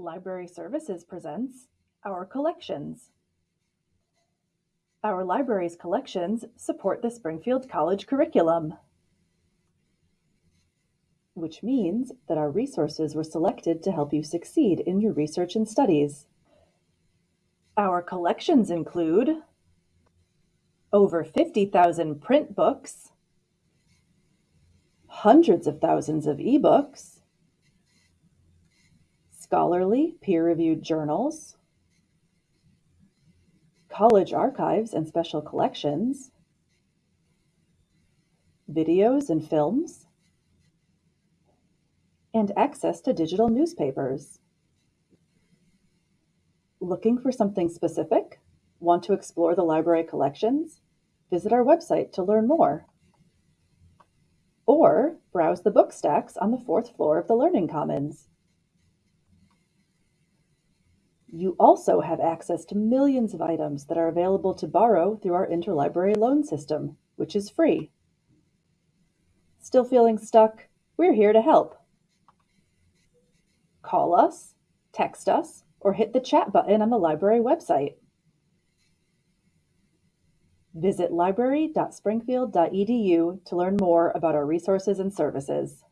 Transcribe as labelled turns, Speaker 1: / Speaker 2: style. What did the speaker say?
Speaker 1: Library Services presents Our Collections. Our library's collections support the Springfield College curriculum, which means that our resources were selected to help you succeed in your research and studies. Our collections include over 50,000 print books, hundreds of thousands of ebooks, scholarly peer-reviewed journals, college archives and special collections, videos and films, and access to digital newspapers. Looking for something specific? Want to explore the library collections? Visit our website to learn more. Or browse the book stacks on the fourth floor of the Learning Commons. You also have access to millions of items that are available to borrow through our interlibrary loan system, which is free. Still feeling stuck? We're here to help. Call us, text us, or hit the chat button on the library website. Visit library.springfield.edu to learn more about our resources and services.